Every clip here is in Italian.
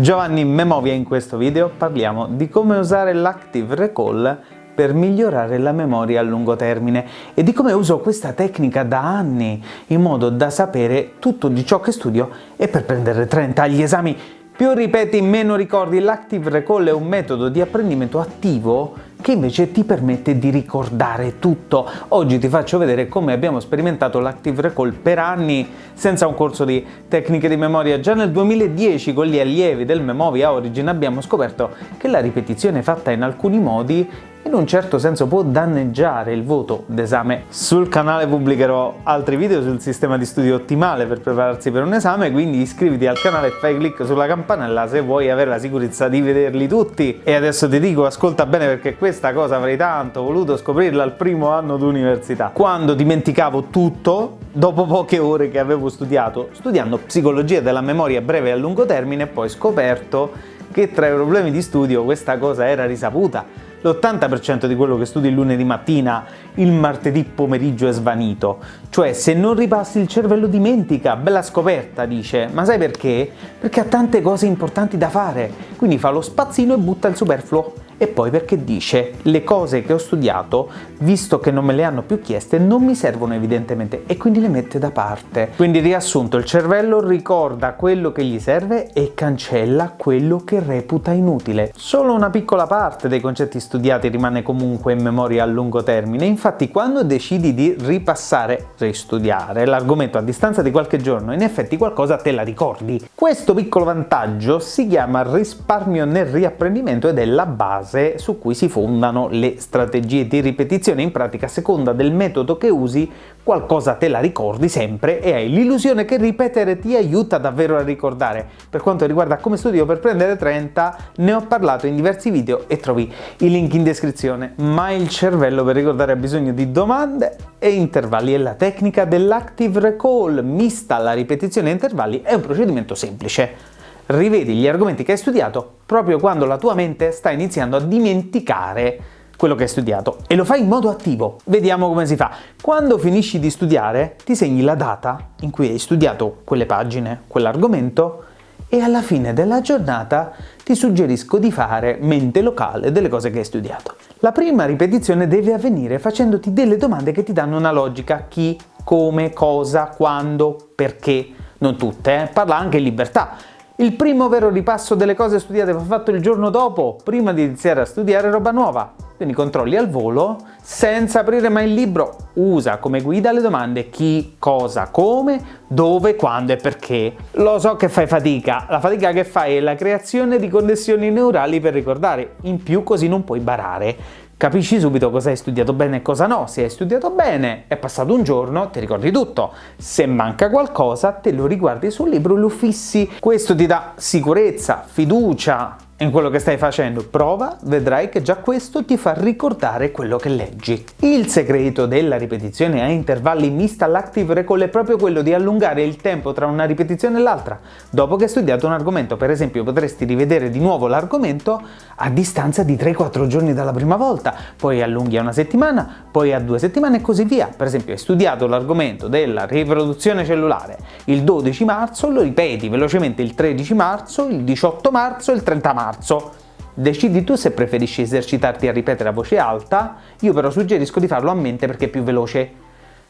Giovanni Memovia in questo video parliamo di come usare l'Active Recall per migliorare la memoria a lungo termine e di come uso questa tecnica da anni in modo da sapere tutto di ciò che studio e per prendere 30 agli esami. Più ripeti meno ricordi, l'Active Recall è un metodo di apprendimento attivo che invece ti permette di ricordare tutto. Oggi ti faccio vedere come abbiamo sperimentato l'Active Recall per anni senza un corso di tecniche di memoria. Già nel 2010 con gli allievi del Memovia Origin abbiamo scoperto che la ripetizione fatta in alcuni modi in un certo senso può danneggiare il voto d'esame. Sul canale pubblicherò altri video sul sistema di studio ottimale per prepararsi per un esame, quindi iscriviti al canale e fai clic sulla campanella se vuoi avere la sicurezza di vederli tutti. E adesso ti dico, ascolta bene perché questa cosa avrei tanto voluto scoprirla al primo anno d'università. Quando dimenticavo tutto, dopo poche ore che avevo studiato, studiando psicologia della memoria breve e a lungo termine, poi scoperto che tra i problemi di studio questa cosa era risaputa l'80% di quello che studi il lunedì mattina il martedì pomeriggio è svanito. Cioè, se non ripassi il cervello dimentica, bella scoperta, dice. Ma sai perché? Perché ha tante cose importanti da fare, quindi fa lo spazzino e butta il superfluo e poi perché dice le cose che ho studiato, visto che non me le hanno più chieste, non mi servono evidentemente e quindi le mette da parte. Quindi riassunto, il cervello ricorda quello che gli serve e cancella quello che reputa inutile. Solo una piccola parte dei concetti studiati rimane comunque in memoria a lungo termine, infatti quando decidi di ripassare, ristudiare l'argomento a distanza di qualche giorno, in effetti qualcosa te la ricordi. Questo piccolo vantaggio si chiama risparmio nel riapprendimento ed è la base base su cui si fondano le strategie di ripetizione. In pratica, a seconda del metodo che usi, qualcosa te la ricordi sempre e hai l'illusione che ripetere ti aiuta davvero a ricordare. Per quanto riguarda come studio per prendere 30, ne ho parlato in diversi video e trovi i link in descrizione. Ma il cervello per ricordare ha bisogno di domande e intervalli e la tecnica dell'active recall mista alla ripetizione a intervalli è un procedimento semplice rivedi gli argomenti che hai studiato proprio quando la tua mente sta iniziando a dimenticare quello che hai studiato e lo fai in modo attivo. Vediamo come si fa. Quando finisci di studiare ti segni la data in cui hai studiato quelle pagine, quell'argomento e alla fine della giornata ti suggerisco di fare mente locale delle cose che hai studiato. La prima ripetizione deve avvenire facendoti delle domande che ti danno una logica, chi, come, cosa, quando, perché, non tutte, eh? parla anche in libertà. Il primo vero ripasso delle cose studiate va fatto il giorno dopo, prima di iniziare a studiare roba nuova. Quindi controlli al volo, senza aprire mai il libro. Usa come guida le domande chi, cosa, come, dove, quando e perché. Lo so che fai fatica, la fatica che fai è la creazione di connessioni neurali per ricordare, in più così non puoi barare. Capisci subito cosa hai studiato bene e cosa no. Se hai studiato bene, è passato un giorno, ti ricordi tutto. Se manca qualcosa, te lo riguardi sul libro e lo fissi. Questo ti dà sicurezza, fiducia, in quello che stai facendo. Prova, vedrai che già questo ti fa ricordare quello che leggi. Il segreto della ripetizione a intervalli mista all'active recall è proprio quello di allungare il tempo tra una ripetizione e l'altra. Dopo che hai studiato un argomento, per esempio, potresti rivedere di nuovo l'argomento a distanza di 3-4 giorni dalla prima volta, poi allunghi a una settimana, poi a due settimane e così via. Per esempio, hai studiato l'argomento della riproduzione cellulare il 12 marzo, lo ripeti velocemente il 13 marzo, il 18 marzo il 30 marzo marzo. Decidi tu se preferisci esercitarti a ripetere a voce alta, io però suggerisco di farlo a mente perché è più veloce.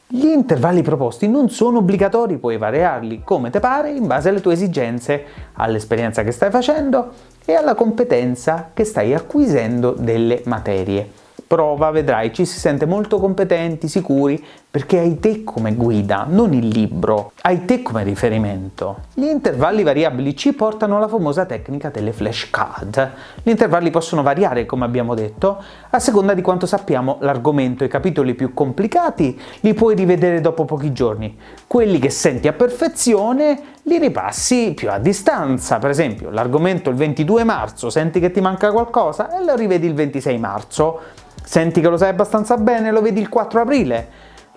Gli intervalli proposti non sono obbligatori, puoi variarli come te pare in base alle tue esigenze, all'esperienza che stai facendo e alla competenza che stai acquisendo delle materie. Prova, vedrai, ci si sente molto competenti, sicuri, perché hai te come guida, non il libro, hai te come riferimento. Gli intervalli variabili ci portano alla famosa tecnica delle flashcard. Gli intervalli possono variare, come abbiamo detto, a seconda di quanto sappiamo l'argomento. I capitoli più complicati li puoi rivedere dopo pochi giorni. Quelli che senti a perfezione li ripassi più a distanza. Per esempio, l'argomento il 22 marzo, senti che ti manca qualcosa e lo rivedi il 26 marzo. Senti che lo sai abbastanza bene, lo vedi il 4 aprile.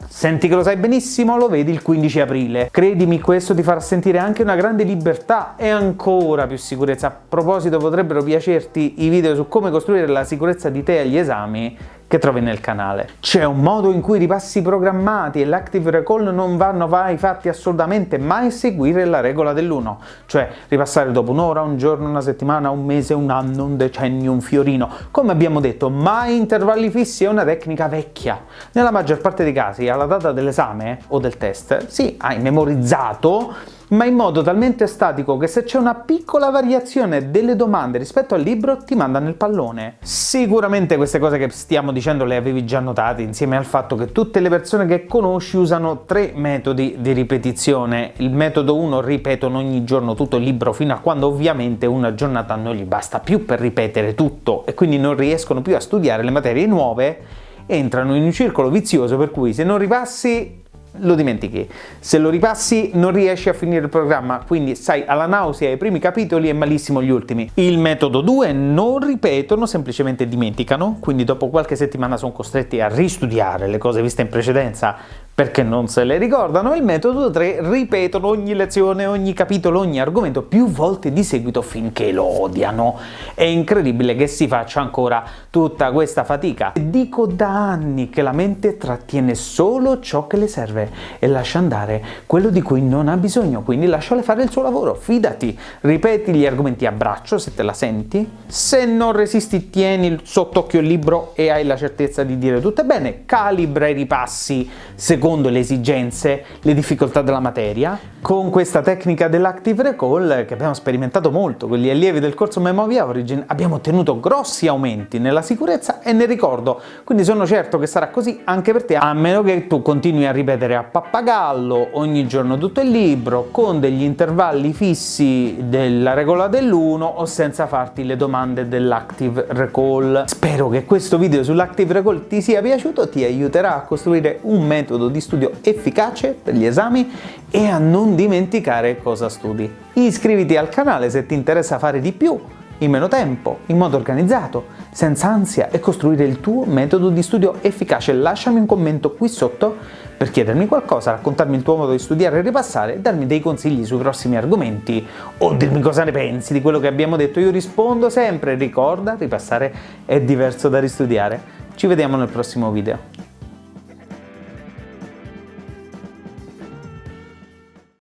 Senti che lo sai benissimo, lo vedi il 15 aprile. Credimi, questo ti farà sentire anche una grande libertà e ancora più sicurezza. A proposito, potrebbero piacerti i video su come costruire la sicurezza di te agli esami che trovi nel canale. C'è un modo in cui i ripassi programmati e l'active recall non vanno mai fatti assolutamente mai seguire la regola dell'1, cioè ripassare dopo un'ora, un giorno, una settimana, un mese, un anno, un decennio, un fiorino. Come abbiamo detto, mai intervalli fissi è una tecnica vecchia. Nella maggior parte dei casi, alla data dell'esame o del test, sì, hai memorizzato ma in modo talmente statico che se c'è una piccola variazione delle domande rispetto al libro ti manda nel pallone. Sicuramente queste cose che stiamo dicendo le avevi già notate insieme al fatto che tutte le persone che conosci usano tre metodi di ripetizione. Il metodo 1 ripetono ogni giorno tutto il libro fino a quando ovviamente una giornata non gli basta più per ripetere tutto e quindi non riescono più a studiare le materie nuove entrano in un circolo vizioso per cui se non ripassi lo dimentichi. Se lo ripassi non riesci a finire il programma, quindi sai alla nausea i primi capitoli e malissimo gli ultimi. Il metodo 2 non ripetono, semplicemente dimenticano, quindi dopo qualche settimana sono costretti a ristudiare le cose viste in precedenza perché non se le ricordano, il metodo 3 ripetono ogni lezione, ogni capitolo, ogni argomento più volte di seguito finché lo odiano. È incredibile che si faccia ancora tutta questa fatica. Dico da anni che la mente trattiene solo ciò che le serve e lascia andare quello di cui non ha bisogno, quindi lasciale fare il suo lavoro, fidati, ripeti gli argomenti a braccio se te la senti, se non resisti tieni sott'occhio il libro e hai la certezza di dire tutto bene, calibra i ripassi secondo secondo le esigenze, le difficoltà della materia. Con questa tecnica dell'Active Recall, che abbiamo sperimentato molto con gli allievi del corso Memovia Origin, abbiamo ottenuto grossi aumenti nella sicurezza e nel ricordo, quindi sono certo che sarà così anche per te, a meno che tu continui a ripetere a pappagallo ogni giorno tutto il libro, con degli intervalli fissi della regola dell'1 o senza farti le domande dell'Active Recall. Spero che questo video sull'Active Recall ti sia piaciuto, ti aiuterà a costruire un metodo di studio efficace per gli esami e a non dimenticare cosa studi. Iscriviti al canale se ti interessa fare di più, in meno tempo, in modo organizzato, senza ansia e costruire il tuo metodo di studio efficace. Lasciami un commento qui sotto per chiedermi qualcosa, raccontarmi il tuo modo di studiare e ripassare, darmi dei consigli sui prossimi argomenti o dirmi cosa ne pensi di quello che abbiamo detto. Io rispondo sempre, ricorda, ripassare è diverso da ristudiare. Ci vediamo nel prossimo video.